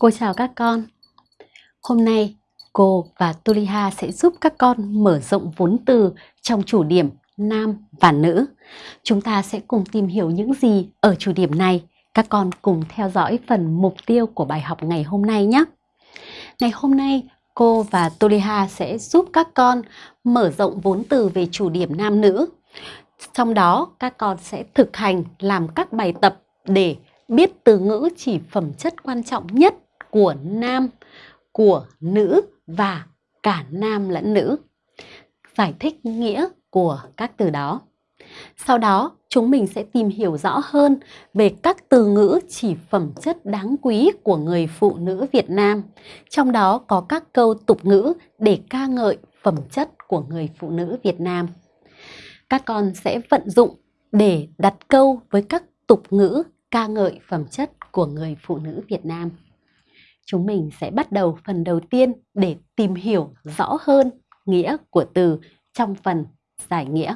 Cô chào các con. Hôm nay, cô và Tuliha sẽ giúp các con mở rộng vốn từ trong chủ điểm nam và nữ. Chúng ta sẽ cùng tìm hiểu những gì ở chủ điểm này. Các con cùng theo dõi phần mục tiêu của bài học ngày hôm nay nhé. Ngày hôm nay, cô và Tuliha sẽ giúp các con mở rộng vốn từ về chủ điểm nam nữ. Trong đó, các con sẽ thực hành làm các bài tập để biết từ ngữ chỉ phẩm chất quan trọng nhất của nam, của nữ và cả nam lẫn nữ. Giải thích nghĩa của các từ đó. Sau đó, chúng mình sẽ tìm hiểu rõ hơn về các từ ngữ chỉ phẩm chất đáng quý của người phụ nữ Việt Nam. Trong đó có các câu tục ngữ để ca ngợi phẩm chất của người phụ nữ Việt Nam. Các con sẽ vận dụng để đặt câu với các tục ngữ ca ngợi phẩm chất của người phụ nữ Việt Nam. Chúng mình sẽ bắt đầu phần đầu tiên để tìm hiểu rõ hơn nghĩa của từ trong phần giải nghĩa.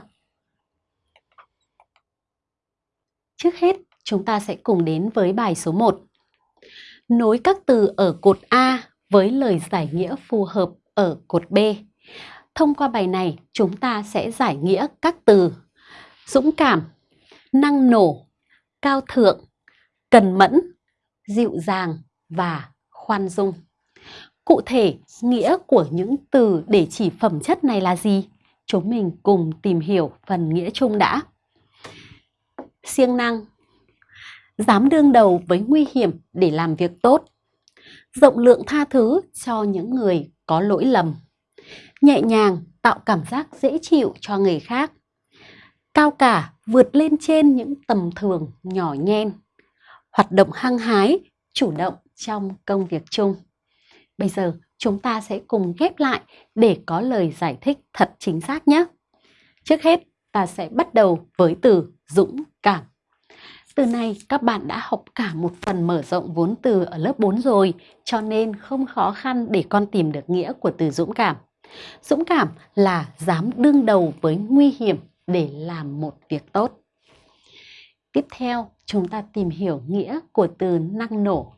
Trước hết, chúng ta sẽ cùng đến với bài số 1. Nối các từ ở cột A với lời giải nghĩa phù hợp ở cột B. Thông qua bài này, chúng ta sẽ giải nghĩa các từ dũng cảm, năng nổ, cao thượng, cần mẫn, dịu dàng và khoan dung. Cụ thể, nghĩa của những từ để chỉ phẩm chất này là gì? Chúng mình cùng tìm hiểu phần nghĩa chung đã. Siêng năng Dám đương đầu với nguy hiểm để làm việc tốt. Rộng lượng tha thứ cho những người có lỗi lầm. Nhẹ nhàng tạo cảm giác dễ chịu cho người khác. Cao cả vượt lên trên những tầm thường nhỏ nhen. Hoạt động hăng hái, chủ động trong công việc chung. Bây giờ chúng ta sẽ cùng ghép lại để có lời giải thích thật chính xác nhé. Trước hết, ta sẽ bắt đầu với từ dũng cảm. Từ này các bạn đã học cả một phần mở rộng vốn từ ở lớp 4 rồi, cho nên không khó khăn để con tìm được nghĩa của từ dũng cảm. Dũng cảm là dám đương đầu với nguy hiểm để làm một việc tốt. Tiếp theo, chúng ta tìm hiểu nghĩa của từ năng nổ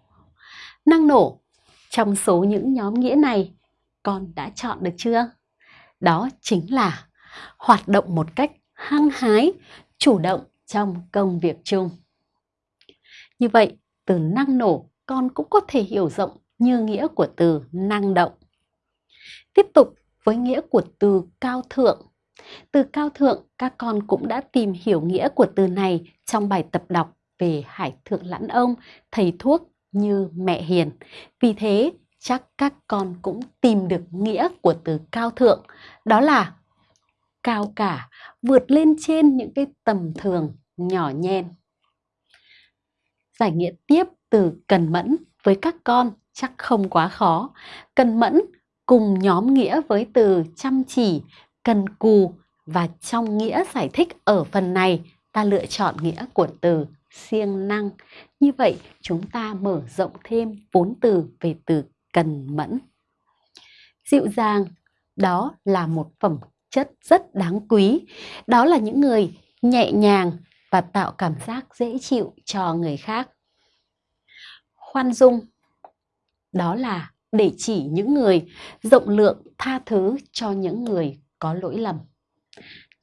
Năng nổ, trong số những nhóm nghĩa này, con đã chọn được chưa? Đó chính là hoạt động một cách hăng hái, chủ động trong công việc chung. Như vậy, từ năng nổ con cũng có thể hiểu rộng như nghĩa của từ năng động. Tiếp tục với nghĩa của từ cao thượng. Từ cao thượng các con cũng đã tìm hiểu nghĩa của từ này trong bài tập đọc về Hải Thượng Lãn Ông, thầy thuốc như mẹ hiền. Vì thế, chắc các con cũng tìm được nghĩa của từ cao thượng. Đó là cao cả, vượt lên trên những cái tầm thường nhỏ nhen. Giải nghĩa tiếp từ cần mẫn với các con chắc không quá khó. Cần mẫn cùng nhóm nghĩa với từ chăm chỉ, cần cù và trong nghĩa giải thích ở phần này ta lựa chọn nghĩa của từ siêng năng. Như vậy chúng ta mở rộng thêm vốn từ về từ cần mẫn. Dịu dàng, đó là một phẩm chất rất đáng quý. Đó là những người nhẹ nhàng và tạo cảm giác dễ chịu cho người khác. Khoan dung, đó là để chỉ những người rộng lượng tha thứ cho những người có lỗi lầm.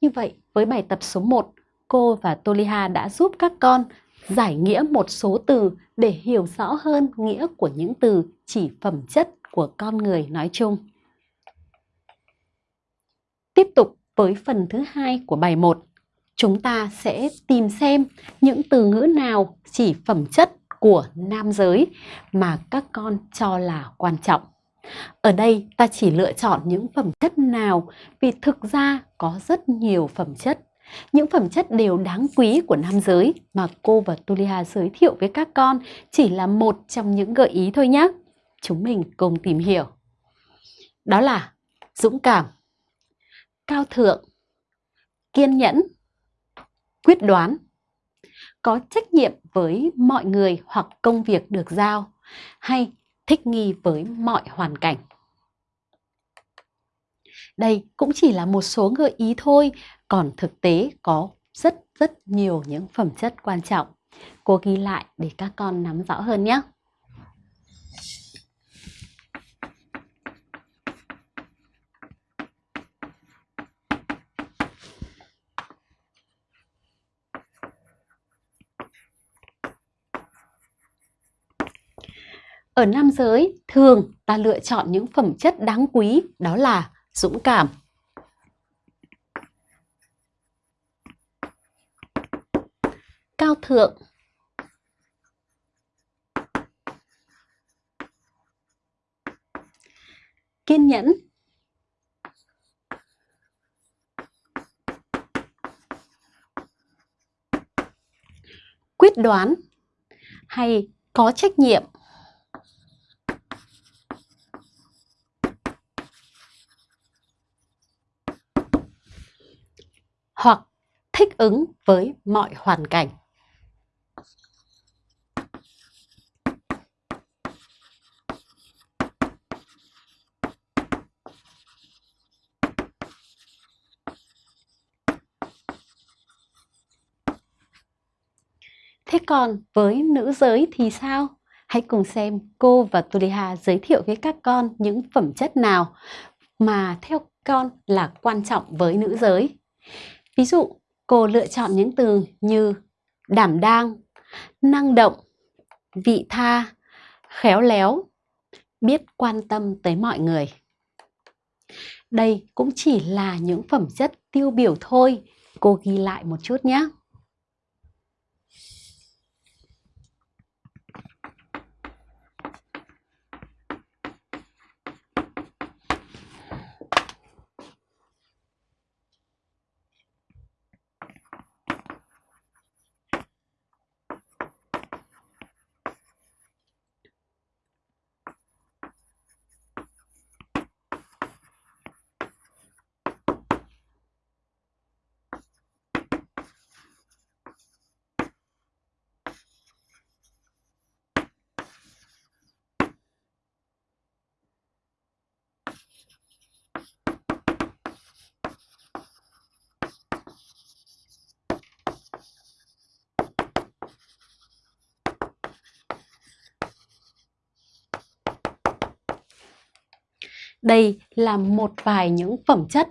Như vậy, với bài tập số 1, cô và Toliha đã giúp các con giải nghĩa một số từ để hiểu rõ hơn nghĩa của những từ chỉ phẩm chất của con người nói chung. Tiếp tục với phần thứ hai của bài 1, chúng ta sẽ tìm xem những từ ngữ nào chỉ phẩm chất của nam giới mà các con cho là quan trọng. Ở đây ta chỉ lựa chọn những phẩm chất nào vì thực ra có rất nhiều phẩm chất những phẩm chất đều đáng quý của nam giới mà cô và Tulia giới thiệu với các con chỉ là một trong những gợi ý thôi nhé. Chúng mình cùng tìm hiểu. Đó là dũng cảm, cao thượng, kiên nhẫn, quyết đoán, có trách nhiệm với mọi người hoặc công việc được giao hay thích nghi với mọi hoàn cảnh. Đây cũng chỉ là một số gợi ý thôi, còn thực tế có rất rất nhiều những phẩm chất quan trọng. Cô ghi lại để các con nắm rõ hơn nhé. Ở nam giới, thường ta lựa chọn những phẩm chất đáng quý đó là dũng cảm, cao thượng, kiên nhẫn, quyết đoán hay có trách nhiệm. Hoặc thích ứng với mọi hoàn cảnh. Thế còn với nữ giới thì sao? Hãy cùng xem cô và Tuliha giới thiệu với các con những phẩm chất nào mà theo con là quan trọng với nữ giới. Ví dụ, cô lựa chọn những từ như đảm đang, năng động, vị tha, khéo léo, biết quan tâm tới mọi người. Đây cũng chỉ là những phẩm chất tiêu biểu thôi, cô ghi lại một chút nhé. Đây là một vài những phẩm chất,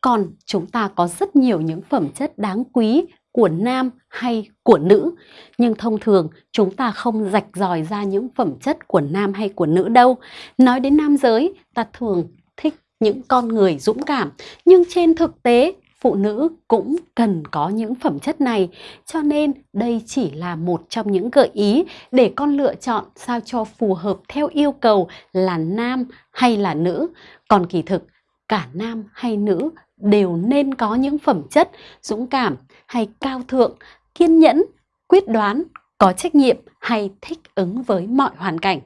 còn chúng ta có rất nhiều những phẩm chất đáng quý của nam hay của nữ. Nhưng thông thường chúng ta không rạch ròi ra những phẩm chất của nam hay của nữ đâu. Nói đến nam giới, ta thường thích những con người dũng cảm. Nhưng trên thực tế, phụ nữ cũng cần có những phẩm chất này. Cho nên đây chỉ là một trong những gợi ý để con lựa chọn sao cho phù hợp theo yêu cầu là nam hay là nữ. Còn kỳ thực, cả nam hay nữ đều nên có những phẩm chất dũng cảm hay cao thượng, kiên nhẫn, quyết đoán, có trách nhiệm hay thích ứng với mọi hoàn cảnh.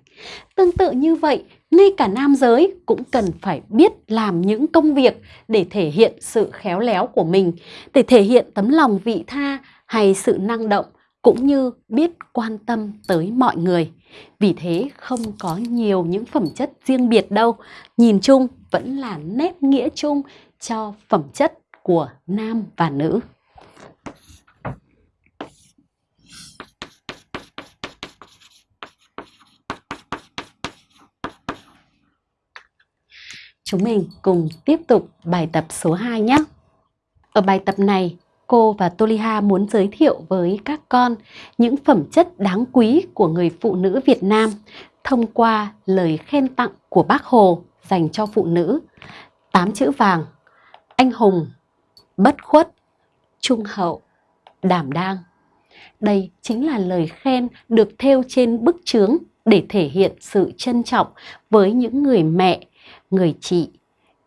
Tương tự như vậy, ngay cả nam giới cũng cần phải biết làm những công việc để thể hiện sự khéo léo của mình, để thể hiện tấm lòng vị tha hay sự năng động cũng như biết quan tâm tới mọi người. Vì thế không có nhiều những phẩm chất riêng biệt đâu, nhìn chung vẫn là nét nghĩa chung cho phẩm chất của nam và nữ. Chúng mình cùng tiếp tục bài tập số 2 nhé. Ở bài tập này, cô và Toliha muốn giới thiệu với các con những phẩm chất đáng quý của người phụ nữ Việt Nam thông qua lời khen tặng của bác Hồ dành cho phụ nữ. Tám chữ vàng, anh hùng, bất khuất, trung hậu, đảm đang. Đây chính là lời khen được thêu trên bức chướng để thể hiện sự trân trọng với những người mẹ, người chị,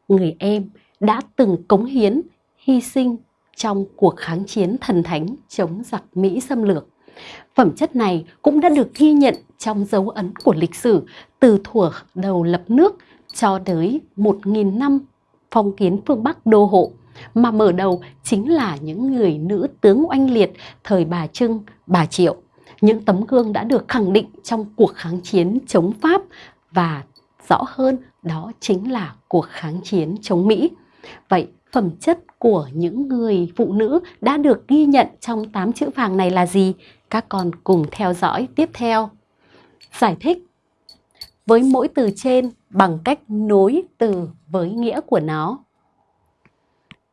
người em đã từng cống hiến, hy sinh trong cuộc kháng chiến thần thánh chống giặc Mỹ xâm lược. Phẩm chất này cũng đã được ghi nhận trong dấu ấn của lịch sử từ thuở đầu lập nước cho tới 1.000 năm phong kiến phương Bắc đô hộ, mà mở đầu chính là những người nữ tướng oanh liệt thời bà Trưng, bà Triệu. Những tấm gương đã được khẳng định trong cuộc kháng chiến chống Pháp và rõ hơn đó chính là cuộc kháng chiến chống Mỹ. Vậy phẩm chất của những người phụ nữ đã được ghi nhận trong 8 chữ vàng này là gì? Các con cùng theo dõi tiếp theo. Giải thích với mỗi từ trên bằng cách nối từ với nghĩa của nó.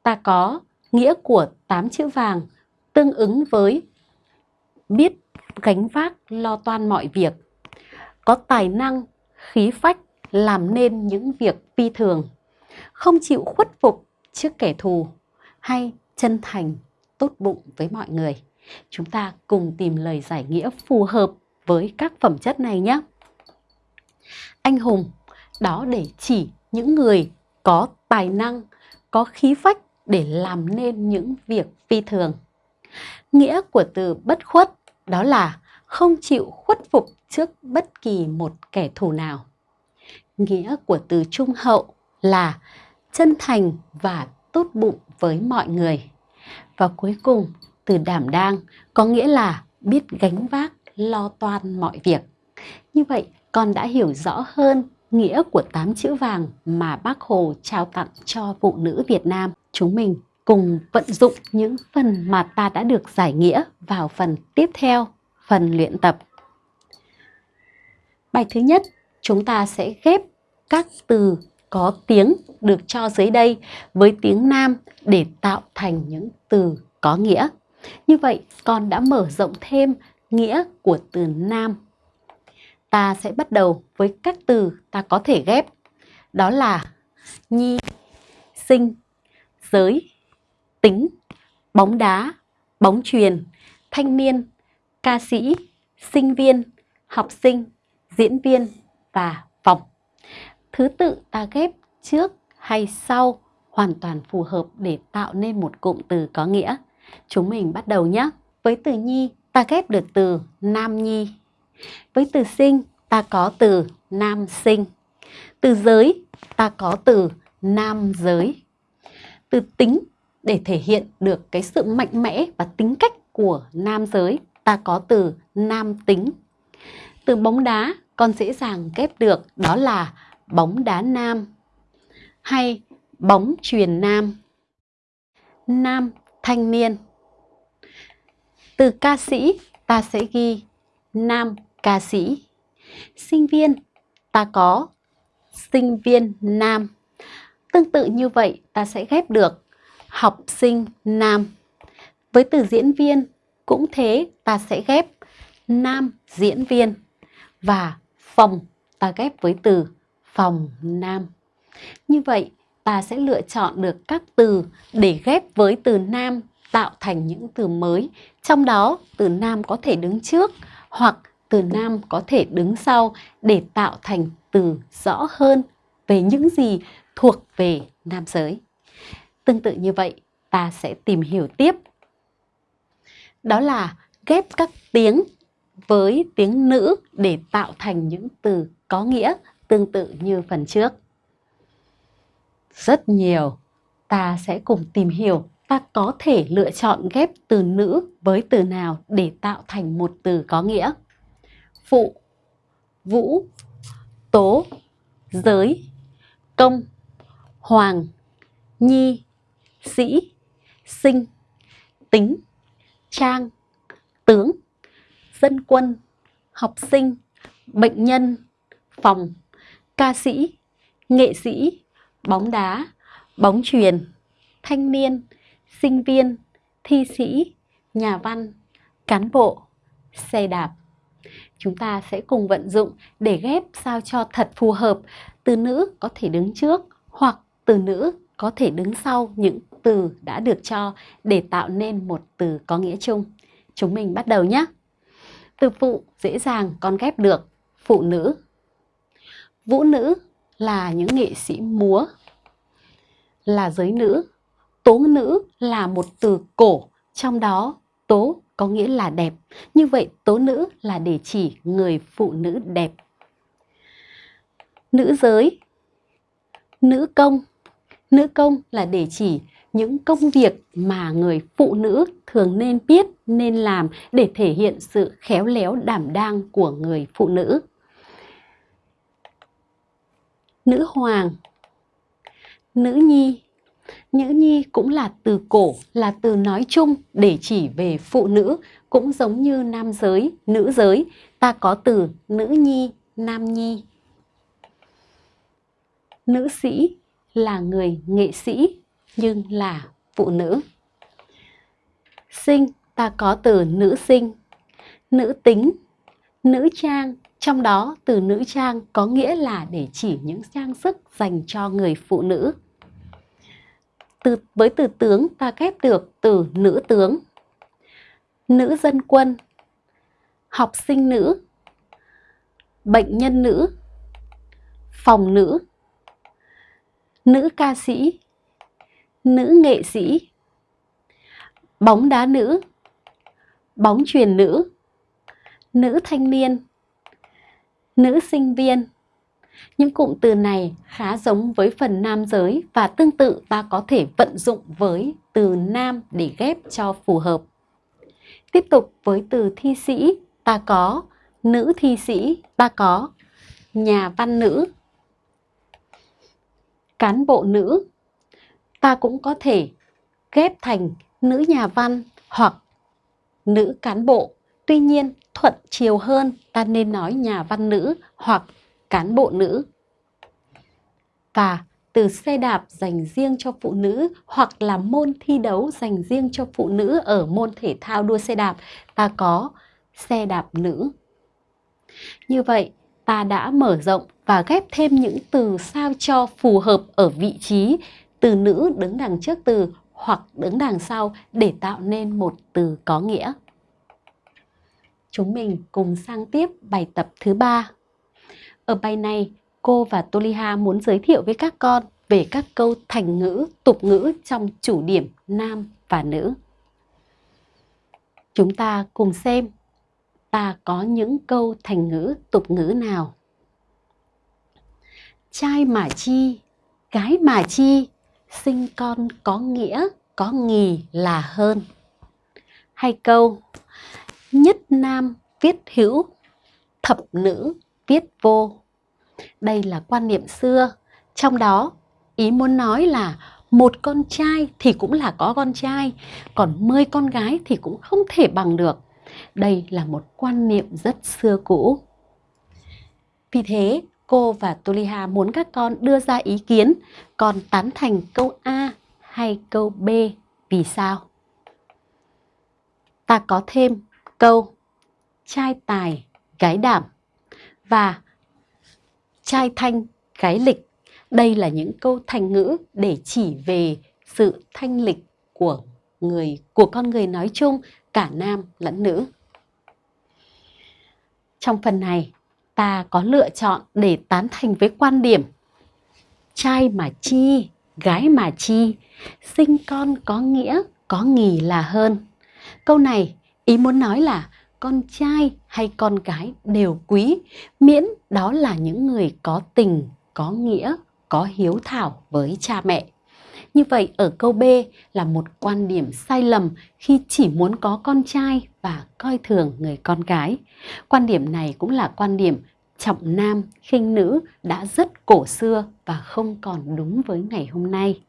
Ta có nghĩa của 8 chữ vàng tương ứng với biết gánh vác lo toan mọi việc, có tài năng, khí phách làm nên những việc phi thường, không chịu khuất phục trước kẻ thù hay chân thành, tốt bụng với mọi người. Chúng ta cùng tìm lời giải nghĩa phù hợp với các phẩm chất này nhé. Anh hùng, đó để chỉ những người có tài năng, có khí phách để làm nên những việc phi thường. Nghĩa của từ bất khuất đó là không chịu khuất phục trước bất kỳ một kẻ thù nào. Nghĩa của từ trung hậu là chân thành và tốt bụng với mọi người. Và cuối cùng, từ đảm đang có nghĩa là biết gánh vác, lo toan mọi việc. Như vậy, con đã hiểu rõ hơn nghĩa của tám chữ vàng mà bác Hồ trao tặng cho phụ nữ Việt Nam. Chúng mình cùng vận dụng những phần mà ta đã được giải nghĩa vào phần tiếp theo, phần luyện tập. Bài thứ nhất, chúng ta sẽ ghép các từ có tiếng được cho dưới đây với tiếng Nam để tạo thành những từ có nghĩa. Như vậy, con đã mở rộng thêm nghĩa của từ Nam. Ta sẽ bắt đầu với các từ ta có thể ghép. Đó là nhi, sinh, giới, tính, bóng đá, bóng truyền, thanh niên, ca sĩ, sinh viên, học sinh, diễn viên và phòng. Thứ tự ta ghép trước hay sau hoàn toàn phù hợp để tạo nên một cụm từ có nghĩa. Chúng mình bắt đầu nhé. Với từ nhi, ta ghép được từ nam nhi. Với từ sinh, ta có từ nam sinh. Từ giới, ta có từ nam giới. Từ tính, để thể hiện được cái sự mạnh mẽ và tính cách của nam giới, ta có từ nam tính. Từ bóng đá, con dễ dàng ghép được, đó là bóng đá nam hay bóng truyền nam. Nam thanh niên. Từ ca sĩ, ta sẽ ghi nam ca sĩ. Sinh viên, ta có sinh viên nam. Tương tự như vậy, ta sẽ ghép được học sinh nam. Với từ diễn viên cũng thế, ta sẽ ghép nam diễn viên và phòng ta ghép với từ phòng nam. Như vậy ta sẽ lựa chọn được các từ để ghép với từ nam tạo thành những từ mới. Trong đó từ nam có thể đứng trước hoặc từ nam có thể đứng sau để tạo thành từ rõ hơn về những gì thuộc về nam giới. Tương tự như vậy, ta sẽ tìm hiểu tiếp. Đó là ghép các tiếng với tiếng nữ để tạo thành những từ có nghĩa tương tự như phần trước. Rất nhiều, ta sẽ cùng tìm hiểu ta có thể lựa chọn ghép từ nữ với từ nào để tạo thành một từ có nghĩa. Phụ, vũ, tố, giới, công, hoàng, nhi, sĩ, sinh, tính, trang, tướng, dân quân, học sinh, bệnh nhân, phòng, ca sĩ, nghệ sĩ, bóng đá, bóng truyền, thanh niên, sinh viên, thi sĩ, nhà văn, cán bộ, xe đạp. Chúng ta sẽ cùng vận dụng để ghép sao cho thật phù hợp. Từ nữ có thể đứng trước hoặc từ nữ có thể đứng sau những từ đã được cho để tạo nên một từ có nghĩa chung. Chúng mình bắt đầu nhé. Từ phụ dễ dàng con ghép được phụ nữ. Vũ nữ là những nghệ sĩ múa, là giới nữ. Tố nữ là một từ cổ, trong đó tố có nghĩa là đẹp. Như vậy tố nữ là để chỉ người phụ nữ đẹp. Nữ giới, nữ công. Nữ công là để chỉ những công việc mà người phụ nữ thường nên biết, nên làm để thể hiện sự khéo léo đảm đang của người phụ nữ. Nữ hoàng, nữ nhi. Nữ nhi cũng là từ cổ, là từ nói chung để chỉ về phụ nữ, cũng giống như nam giới, nữ giới. Ta có từ nữ nhi, nam nhi. Nữ sĩ là người nghệ sĩ nhưng là phụ nữ. Sinh ta có từ nữ sinh, nữ tính, nữ trang. Trong đó, từ nữ trang có nghĩa là để chỉ những trang sức dành cho người phụ nữ. Từ, với từ tướng ta ghép được từ nữ tướng, nữ dân quân, học sinh nữ, bệnh nhân nữ, phòng nữ, nữ ca sĩ, nữ nghệ sĩ, bóng đá nữ, bóng truyền nữ, nữ thanh niên, nữ sinh viên. Những cụm từ này khá giống với phần nam giới và tương tự ta có thể vận dụng với từ nam để ghép cho phù hợp. Tiếp tục với từ thi sĩ, ta có nữ thi sĩ, ta có nhà văn nữ, cán bộ nữ. Ta cũng có thể ghép thành nữ nhà văn hoặc nữ cán bộ. Tuy nhiên, thuận chiều hơn ta nên nói nhà văn nữ hoặc cán bộ nữ. Và từ xe đạp dành riêng cho phụ nữ hoặc là môn thi đấu dành riêng cho phụ nữ ở môn thể thao đua xe đạp, ta có xe đạp nữ. Như vậy, ta đã mở rộng và ghép thêm những từ sao cho phù hợp ở vị trí từ nữ đứng đằng trước từ hoặc đứng đằng sau để tạo nên một từ có nghĩa. Chúng mình cùng sang tiếp bài tập thứ ba. Ở bài này, cô và Toliha muốn giới thiệu với các con về các câu thành ngữ, tục ngữ trong chủ điểm nam và nữ. Chúng ta cùng xem ta có những câu thành ngữ, tục ngữ nào. Trai mà chi, gái mà chi, sinh con có nghĩa, có nghì là hơn. Hay câu, nhất nam viết hữu, thập nữ viết vô. Đây là quan niệm xưa, trong đó ý muốn nói là một con trai thì cũng là có con trai, còn 10 con gái thì cũng không thể bằng được. Đây là một quan niệm rất xưa cũ. Vì thế, cô và Tuliha muốn các con đưa ra ý kiến, còn tán thành câu A hay câu B vì sao? Ta có thêm câu trai tài, gái đảm và trai thanh, gái lịch. Đây là những câu thành ngữ để chỉ về sự thanh lịch của người của con người nói chung, cả nam lẫn nữ. Trong phần này, ta có lựa chọn để tán thành với quan điểm trai mà chi, gái mà chi, sinh con có nghĩa, có nghỉ là hơn. Câu này ý muốn nói là con trai hay con gái đều quý, miễn đó là những người có tình, có nghĩa, có hiếu thảo với cha mẹ. Như vậy ở câu B là một quan điểm sai lầm khi chỉ muốn có con trai và coi thường người con gái. Quan điểm này cũng là quan điểm trọng nam khinh nữ đã rất cổ xưa và không còn đúng với ngày hôm nay.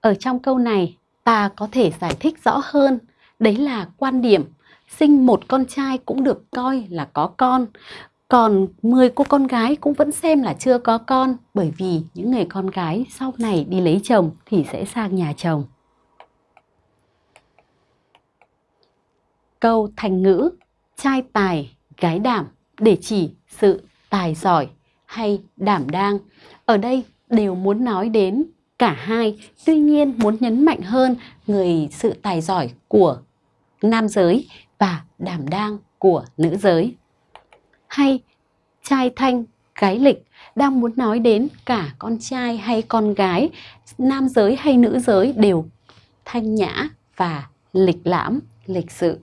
Ở trong câu này, ta có thể giải thích rõ hơn, đấy là quan điểm sinh một con trai cũng được coi là có con, còn 10 cô con gái cũng vẫn xem là chưa có con bởi vì những người con gái sau này đi lấy chồng thì sẽ sang nhà chồng. Câu thành ngữ trai tài, gái đảm để chỉ sự tài giỏi hay đảm đang. Ở đây đều muốn nói đến cả hai, tuy nhiên muốn nhấn mạnh hơn người sự tài giỏi của nam giới và đảm đang của nữ giới. Hay trai thanh, gái lịch đang muốn nói đến cả con trai hay con gái, nam giới hay nữ giới đều thanh nhã và lịch lãm, lịch sự.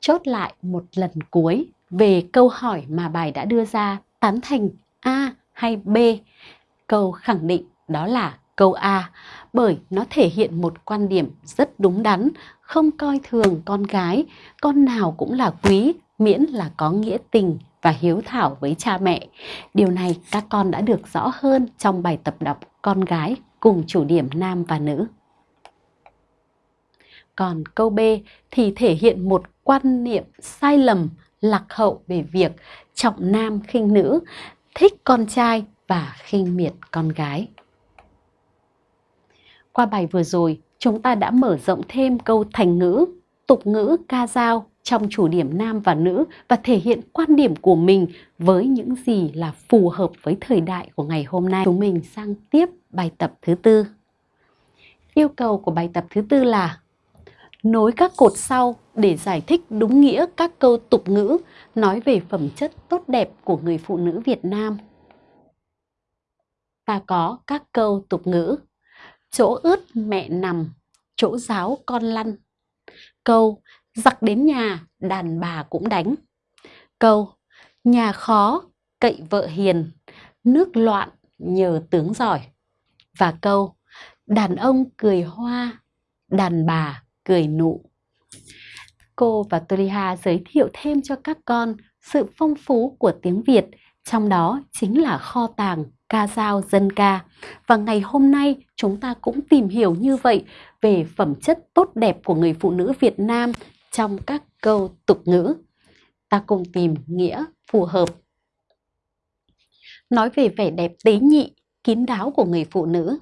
Chốt lại một lần cuối về câu hỏi mà bài đã đưa ra tán thành A hay B. Câu khẳng định đó là câu A bởi nó thể hiện một quan điểm rất đúng đắn, không coi thường con gái, con nào cũng là quý miễn là có nghĩa tình và hiếu thảo với cha mẹ. Điều này các con đã được rõ hơn trong bài tập đọc con gái cùng chủ điểm nam và nữ. Còn câu B thì thể hiện một quan niệm sai lầm, lạc hậu về việc trọng nam khinh nữ, thích con trai và khinh miệt con gái. Qua bài vừa rồi, chúng ta đã mở rộng thêm câu thành ngữ, tục ngữ, ca dao trong chủ điểm nam và nữ và thể hiện quan điểm của mình với những gì là phù hợp với thời đại của ngày hôm nay. Chúng mình sang tiếp bài tập thứ tư. Yêu cầu của bài tập thứ tư là nối các cột sau để giải thích đúng nghĩa các câu tục ngữ nói về phẩm chất tốt đẹp của người phụ nữ Việt Nam. Ta có các câu tục ngữ chỗ ướt mẹ nằm, chỗ giáo con lăn. Câu giặc đến nhà, đàn bà cũng đánh. Câu nhà khó, cậy vợ hiền, nước loạn, nhờ tướng giỏi. Và câu đàn ông cười hoa, đàn bà cười nụ. Cô và Toliha giới thiệu thêm cho các con sự phong phú của tiếng Việt, trong đó chính là kho tàng ca dao dân ca. Và ngày hôm nay chúng ta cũng tìm hiểu như vậy về phẩm chất tốt đẹp của người phụ nữ Việt Nam trong các câu tục ngữ. Ta cùng tìm nghĩa phù hợp. Nói về vẻ đẹp tế nhị, kín đáo của người phụ nữ.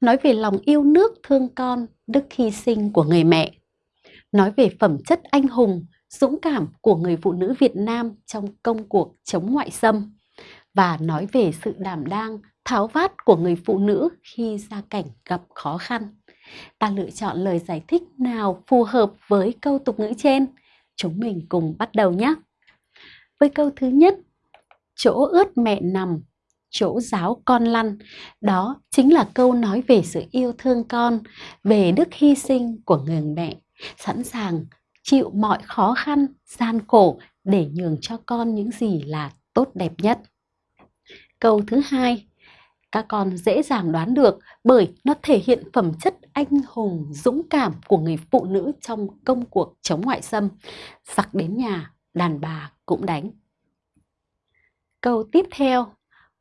Nói về lòng yêu nước thương con, đức hy sinh của người mẹ. Nói về phẩm chất anh hùng, dũng cảm của người phụ nữ Việt Nam trong công cuộc chống ngoại xâm và nói về sự đảm đang, tháo vát của người phụ nữ khi gia cảnh gặp khó khăn. Ta lựa chọn lời giải thích nào phù hợp với câu tục ngữ trên? Chúng mình cùng bắt đầu nhé! Với câu thứ nhất, chỗ ướt mẹ nằm, chỗ giáo con lăn. Đó chính là câu nói về sự yêu thương con, về đức hy sinh của người mẹ, sẵn sàng chịu mọi khó khăn, gian khổ để nhường cho con những gì là tốt đẹp nhất. Câu thứ hai, các con dễ dàng đoán được bởi nó thể hiện phẩm chất anh hùng, dũng cảm của người phụ nữ trong công cuộc chống ngoại xâm. Giặc đến nhà, đàn bà cũng đánh. Câu tiếp theo,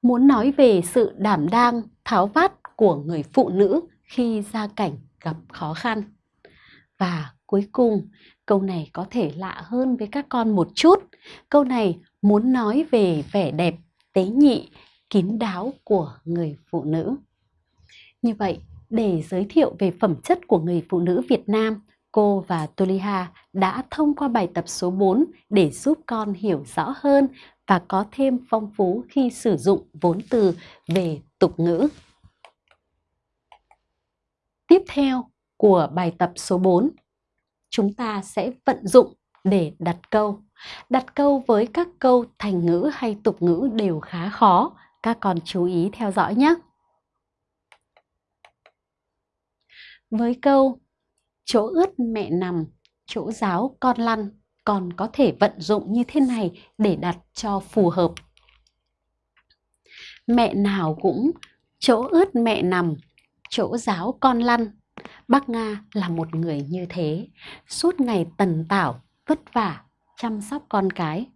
muốn nói về sự đảm đang, tháo vát của người phụ nữ khi gia cảnh gặp khó khăn. Và cuối cùng, câu này có thể lạ hơn với các con một chút. Câu này muốn nói về vẻ đẹp tế nhị kín đáo của người phụ nữ. Như vậy, để giới thiệu về phẩm chất của người phụ nữ Việt Nam, cô và Toliha đã thông qua bài tập số 4 để giúp con hiểu rõ hơn và có thêm phong phú khi sử dụng vốn từ về tục ngữ. Tiếp theo của bài tập số 4, chúng ta sẽ vận dụng để đặt câu. Đặt câu với các câu thành ngữ hay tục ngữ đều khá khó các con chú ý theo dõi nhé. Với câu chỗ ướt mẹ nằm, chỗ giáo con lăn, còn có thể vận dụng như thế này để đặt cho phù hợp. Mẹ nào cũng chỗ ướt mẹ nằm, chỗ giáo con lăn. Bác Nga là một người như thế, suốt ngày tần tảo, vất vả, chăm sóc con cái.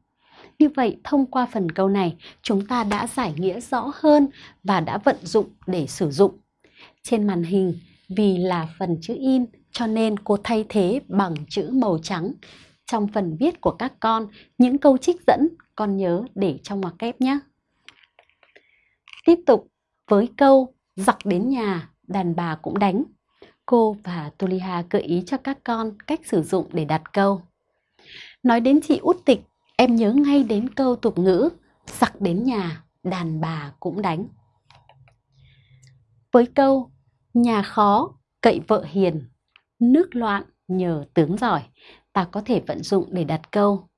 Như vậy, thông qua phần câu này, chúng ta đã giải nghĩa rõ hơn và đã vận dụng để sử dụng. Trên màn hình, vì là phần chữ in cho nên cô thay thế bằng chữ màu trắng. Trong phần viết của các con, những câu trích dẫn con nhớ để trong ngoặc kép nhé. Tiếp tục với câu giặc đến nhà, đàn bà cũng đánh. Cô và Tuliha gợi ý cho các con cách sử dụng để đặt câu. Nói đến chị út tịch em nhớ ngay đến câu tục ngữ giặc đến nhà, đàn bà cũng đánh. Với câu nhà khó, cậy vợ hiền, nước loạn nhờ tướng giỏi, ta có thể vận dụng để đặt câu.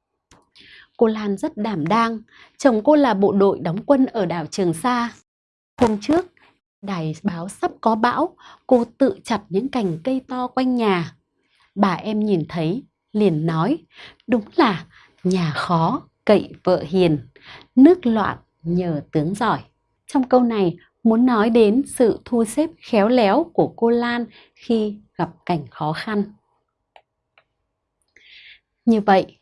Cô Lan rất đảm đang, chồng cô là bộ đội đóng quân ở đảo Trường Sa. Hôm trước, đài báo sắp có bão, cô tự chặt những cành cây to quanh nhà. Bà em nhìn thấy, liền nói, đúng là nhà khó, cậy vợ hiền, nước loạn nhờ tướng giỏi. Trong câu này muốn nói đến sự thu xếp khéo léo của cô Lan khi gặp cảnh khó khăn. Như vậy,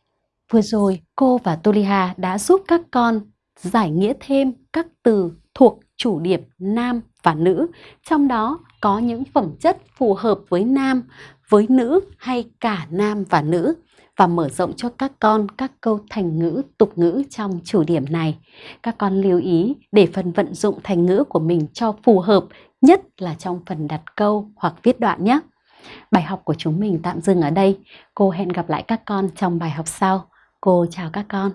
vừa rồi cô và Toliha đã giúp các con giải nghĩa thêm các từ thuộc chủ điểm nam và nữ, trong đó có những phẩm chất phù hợp với nam, với nữ hay cả nam và nữ và mở rộng cho các con các câu thành ngữ, tục ngữ trong chủ điểm này. Các con lưu ý để phần vận dụng thành ngữ của mình cho phù hợp nhất là trong phần đặt câu hoặc viết đoạn nhé. Bài học của chúng mình tạm dừng ở đây. Cô hẹn gặp lại các con trong bài học sau. Cô chào các con.